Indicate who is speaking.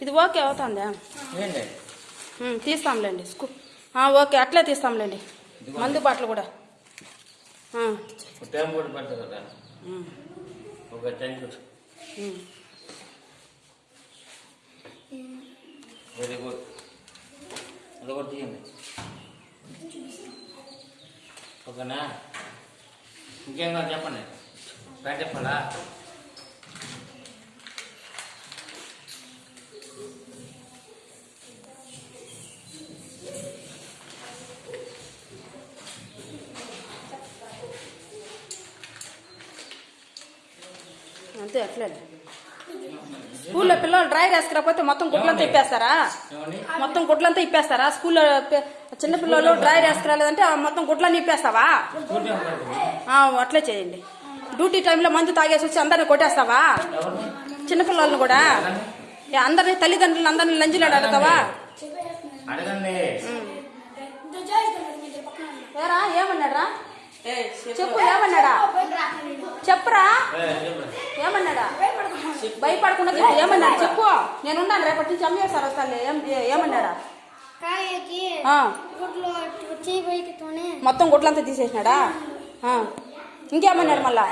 Speaker 1: ఇది ఓకే అవుతుందా? తీస్తాంలేండి స్కూ ఓకే అట్లే తీస్తాంలేండి. మందు బాటలు కూడా.
Speaker 2: కదా. వెరీ గుడ్ అది కూడా తీయండి. ఓకేనా? ఇంకేం కావాలి చెప్పండి? ప్యాంట్ చెప్పాలా?
Speaker 1: అంతే అట్లే. స్కూల్లో పిల్లలు డ్రై వేసుకురాకపోతే మొత్తం గుడ్లంతా ఇప్పేస్తారా? మొత్తం గుడ్లంతా ఇప్పేస్తారా? స్కూల్లో చిన్న పిల్లలు డ్రై వేసుకురాలేదంటే మొత్తం గుడ్లన్నీ ఇప్పేస్తావా? అట్లే చేయండి. డ్యూటీ టైంలో మందు తాగేసి వచ్చి అందరిని కొట్టేస్తావా? చిన్నపిల్లలను కూడా? ఏ, అందరినీ తల్లిదండ్రులు అందరినీ లంచులు అడుగుతావా? ఏరా ఏమన్నాడా చెప్పు ఏమన్నాడా? చెప్పురా? ఏమన్నాడా? భయపడకుండా చెప్పు. ఏమన్నాడు? చెప్పు. నేనున్నాను రేపటి నుంచి అమ్మేశారు వస్తాను ఏం ఏమన్నాడా? మొత్తం గుడ్లంతా తీసేసినాడా? ఇంకేమన్నాడు మళ్ళా?